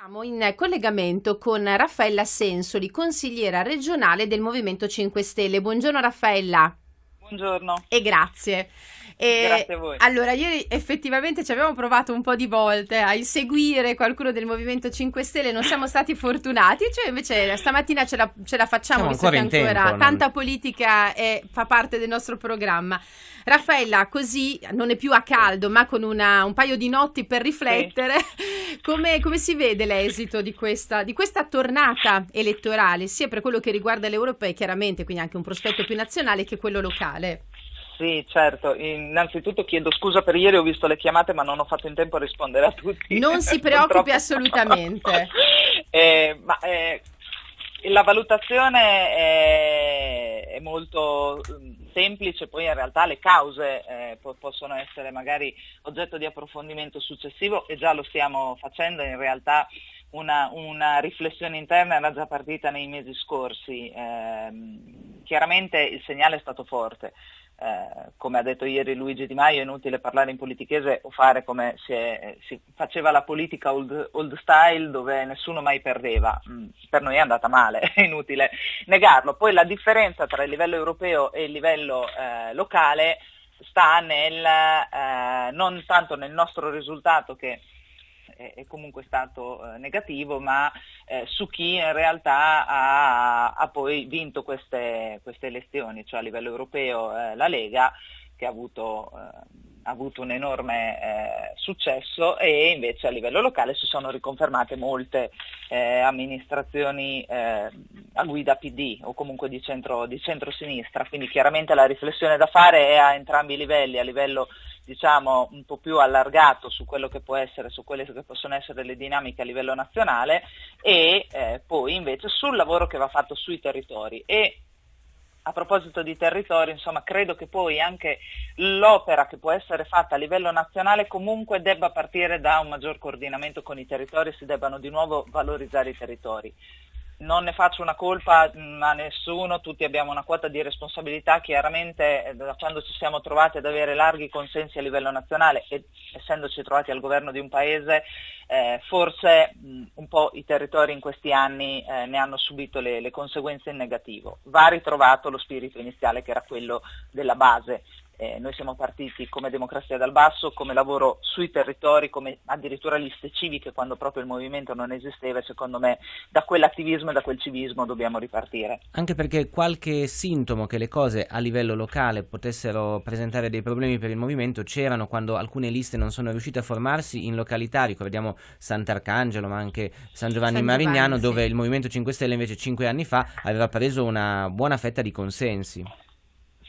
Siamo in collegamento con Raffaella Sensoli, consigliera regionale del Movimento 5 Stelle. Buongiorno Raffaella. Buongiorno. E grazie. E Grazie a voi. Allora, ieri effettivamente ci abbiamo provato un po' di volte a inseguire qualcuno del Movimento 5 Stelle, non siamo stati fortunati, cioè invece stamattina ce la, ce la facciamo, visto che ancora tempo, tanta non... politica è, fa parte del nostro programma. Raffaella, così non è più a caldo, ma con una, un paio di notti per riflettere, sì. come, come, si vede l'esito di questa, di questa tornata elettorale, sia per quello che riguarda l'Europa chiaramente, quindi anche un prospetto più nazionale, che quello locale? Sì, certo. Innanzitutto chiedo scusa per ieri, ho visto le chiamate ma non ho fatto in tempo a rispondere a tutti. Non si preoccupi assolutamente. eh, ma, eh, la valutazione è, è, molto mm, semplice, poi in realtà le cause eh, po- possono essere magari oggetto di approfondimento successivo e già lo stiamo facendo, in realtà una, una riflessione interna era già partita nei mesi scorsi. Eh, chiaramente il segnale è stato forte. Eh, come ha detto ieri Luigi Di Maio, è inutile parlare in politichese o fare come è, si faceva la politica old, old, style dove nessuno mai perdeva. Mm, per noi è andata male, è inutile negarlo. Poi la differenza tra il livello europeo e il livello eh, locale sta nel, eh, non tanto nel nostro risultato che è comunque stato eh, negativo, ma eh, su chi in realtà ha, ha poi vinto queste, queste, elezioni, cioè a livello europeo eh, la Lega che ha avuto, ha avuto un enorme eh, successo e invece a livello locale si sono riconfermate molte eh, amministrazioni eh, a guida PD o comunque di, centro, di centro-sinistra, quindi chiaramente la riflessione da fare è a entrambi i livelli, a livello diciamo, un po' più allargato su quello che può essere, su quelle che possono essere le dinamiche a livello nazionale e eh, poi invece sul lavoro che va fatto sui territori. E a proposito di territori, insomma, credo che poi anche l'opera che può essere fatta a livello nazionale comunque debba partire da un maggior coordinamento con i territori e si debbano di nuovo valorizzare i territori non ne faccio una colpa mm, a nessuno, tutti abbiamo una quota di responsabilità, chiaramente eh, da quando ci siamo trovati ad avere larghi consensi a livello nazionale e essendoci trovati al governo di un paese, eh, forse mh, mm, un po' i territori in questi anni eh, ne hanno subito le, le conseguenze in negativo. Va ritrovato lo spirito iniziale che era quello della base eh, noi siamo partiti come democrazia dal basso, come lavoro sui territori, come addirittura liste civiche quando proprio il movimento non esisteva e secondo me da quell'attivismo e da quel civismo dobbiamo ripartire. Anche perché qualche sintomo che le cose a livello locale potessero presentare dei problemi per il movimento c'erano quando alcune liste non sono riuscite a formarsi in località, ricordiamo Sant'Arcangelo ma anche San Giovanni San Marignano Giovanni, dove sì. il Movimento 5 Stelle invece cinque anni fa aveva preso una buona fetta di consensi.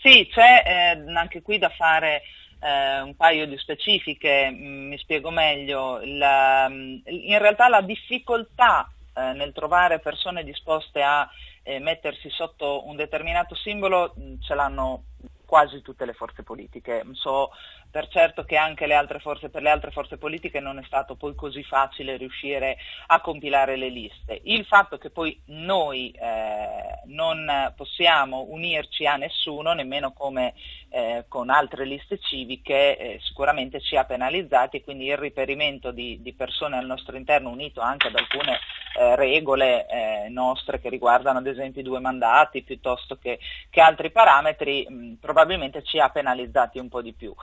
Sì, c'è eh, anche qui da fare eh, un paio di specifiche, mm, mi spiego meglio. La, mm, in realtà la difficoltà eh, nel trovare persone disposte a eh, mettersi sotto un determinato simbolo mm, ce l'hanno quasi tutte le forze politiche. So per certo che anche le forze, per le altre forze politiche non è stato poi così facile riuscire a compilare le liste. Il fatto che poi noi eh, non possiamo unirci a nessuno, nemmeno come eh, con altre liste civiche, eh, sicuramente ci ha penalizzati e quindi il riperimento di, di, persone al nostro interno unito anche ad alcune eh, regole nostre che riguardano ad esempio i due mandati piuttosto che, che altri parametri, mh, probabilmente ci ha penalizzati un po' di più.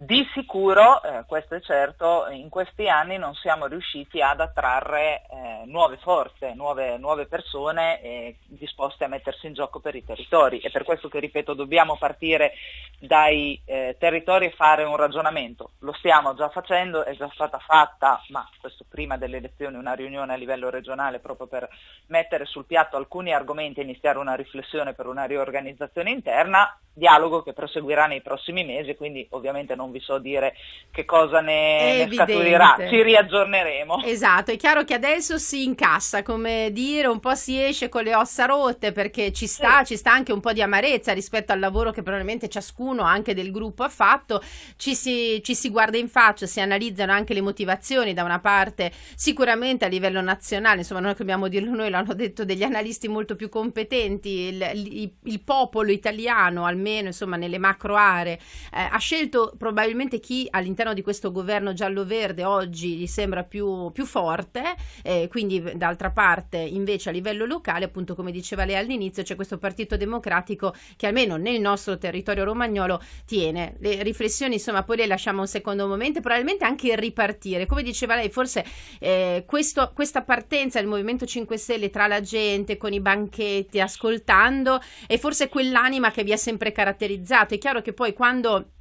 Di sicuro, eh, questo è certo, in questi anni non siamo riusciti ad attrarre eh, nuove forze, nuove, nuove persone eh, disposte a mettersi in gioco per i territori. È per questo che, ripeto, dobbiamo partire dai eh, territori e fare un ragionamento. Lo stiamo già facendo, è già stata fatta, ma questo prima delle elezioni, una riunione a livello regionale proprio per mettere sul piatto alcuni argomenti e iniziare una riflessione per una riorganizzazione interna dialogo che proseguirà nei prossimi mesi, quindi ovviamente non vi so dire che cosa ne, ne scaturirà, ci riaggiorneremo. Esatto, è chiaro che adesso si incassa, come dire, un po' si esce con le ossa rotte perché ci sta, sì. ci sta anche un po' di amarezza rispetto al lavoro che probabilmente ciascuno anche del gruppo ha fatto, ci si, ci si guarda in faccia, si analizzano anche le motivazioni da una parte sicuramente a livello nazionale, insomma non dobbiamo dirlo noi, l'hanno detto degli analisti molto più competenti, il, il, il popolo italiano almeno insomma nelle macro aree eh, ha scelto probabilmente probabilmente chi all'interno di questo governo giallo-verde oggi gli sembra più, più forte, eh, quindi d'altra parte invece a livello locale, appunto come diceva lei all'inizio, c'è questo Partito Democratico che almeno nel nostro territorio romagnolo tiene. Le riflessioni insomma poi le lasciamo un secondo momento, probabilmente anche il ripartire, come diceva lei, forse eh, questo, questa partenza del Movimento 5 Stelle tra la gente, con i banchetti, ascoltando, è forse quell'anima che vi ha sempre caratterizzato. È chiaro che poi quando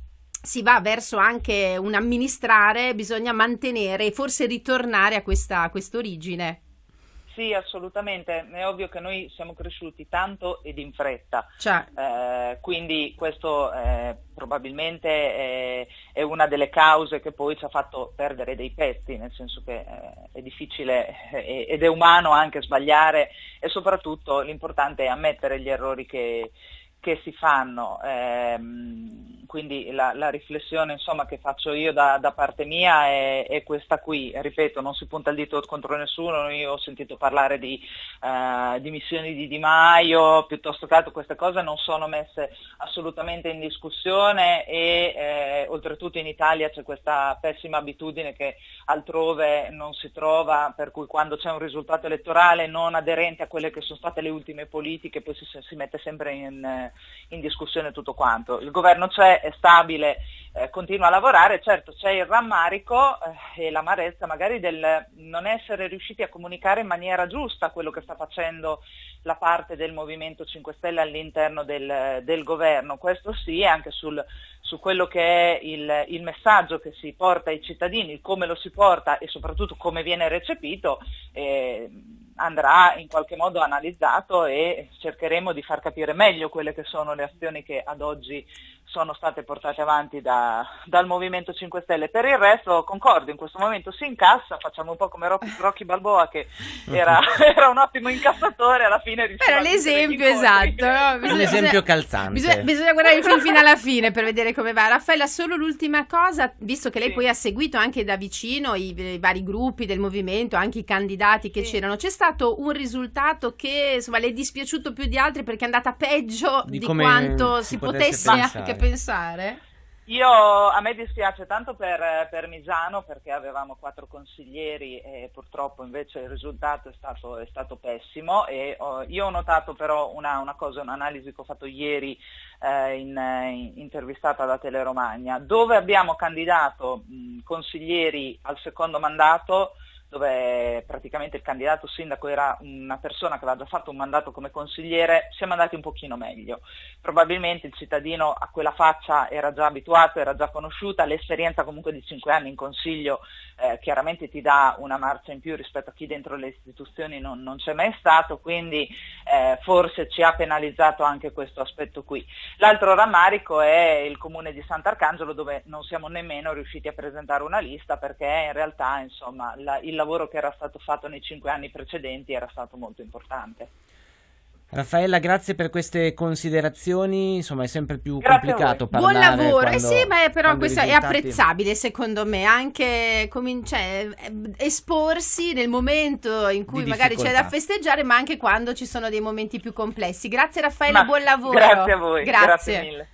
si va verso anche un amministrare, bisogna mantenere e forse ritornare a questa origine. Sì, assolutamente. È ovvio che noi siamo cresciuti tanto ed in fretta, cioè. eh, quindi questo eh, probabilmente è, è, una delle cause che poi ci ha fatto perdere dei pezzi, nel senso che eh, è difficile eh, ed è umano anche sbagliare e soprattutto l'importante è ammettere gli errori che, che si fanno. Quindi la, la riflessione insomma, che faccio io da, da parte mia è, è, questa qui, ripeto, non si punta il dito contro nessuno, io ho sentito parlare di uh, dimissioni di Di Maio, piuttosto che altro queste cose non sono messe assolutamente in discussione e eh, oltretutto in Italia c'è questa pessima abitudine che altrove non si trova, per cui quando c'è un risultato elettorale non aderente a quelle che sono state le ultime politiche poi si, si mette sempre in, in discussione tutto quanto. Il governo c'è, è stabile, eh, continua a lavorare, certo c'è il rammarico eh, e l'amarezza magari del non essere riusciti a comunicare in maniera giusta quello che sta facendo la parte del Movimento 5 Stelle all'interno del, del governo, questo sì, anche sul, su quello che è il, il, messaggio che si porta ai cittadini, come lo si porta e soprattutto come viene recepito. Eh, andrà in qualche modo analizzato e cercheremo di far capire meglio quelle che sono le azioni che ad oggi sono state portate avanti da, dal Movimento 5 Stelle. Per il resto concordo, in questo momento si incassa, facciamo un po' come Rocky Balboa che era, era un ottimo incassatore, alla fine Era l'esempio esatto, no? bisogna, l'esempio calzante. Bisogna, bisogna guardare fin fino alla fine per vedere come va. Raffaella, solo l'ultima cosa, visto che lei sì. poi ha seguito anche da vicino i, i, vari gruppi del movimento, anche i candidati che sì. c'erano, c'è stato un risultato che insomma, le è dispiaciuto più di altri perché è andata peggio di, di quanto si, si potesse, potesse anche pensare? Io, a me dispiace tanto per, per, Misano perché avevamo quattro consiglieri e purtroppo invece il risultato è stato, è stato pessimo e oh, io ho notato però una, una, cosa, un'analisi che ho fatto ieri eh, in, in, intervistata da Teleromagna dove abbiamo candidato mh, consiglieri al secondo mandato dove praticamente il candidato sindaco era una persona che aveva già fatto un mandato come consigliere, siamo andati un pochino meglio. Probabilmente il cittadino a quella faccia era già abituato, era già conosciuta, l'esperienza comunque di cinque anni in consiglio eh, chiaramente ti dà una marcia in più rispetto a chi dentro le istituzioni non, non c'è mai stato, quindi eh, forse ci ha penalizzato anche questo aspetto qui. L'altro rammarico è il comune di Sant'Arcangelo dove non siamo nemmeno riusciti a presentare una lista perché in realtà insomma, la, il lavoro che era stato fatto nei cinque anni precedenti era stato molto importante. Raffaella, grazie per queste considerazioni. Insomma, è sempre più grazie complicato parlare. Buon lavoro, quando, eh sì, ma però questo risultati... è apprezzabile secondo me. Anche cioè, esporsi nel momento in cui magari c'è da festeggiare, ma anche quando ci sono dei momenti più complessi. Grazie Raffaella, ma buon lavoro. Grazie a voi. Grazie, grazie mille.